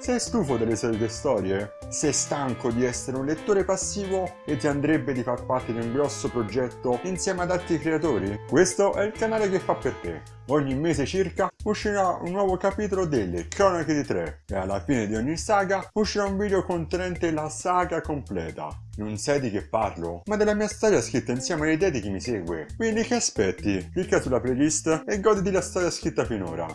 Sei stufo delle solite storie? Sei stanco di essere un lettore passivo e ti andrebbe di far parte di un grosso progetto insieme ad altri creatori? Questo è il canale che fa per te. Ogni mese circa uscirà un nuovo capitolo delle Cronache di Tre e alla fine di ogni saga uscirà un video contenente la saga completa. Non sai di che parlo, ma della mia storia scritta insieme alle idee di chi mi segue. Quindi che aspetti? Clicca sulla playlist e goditi la storia scritta finora.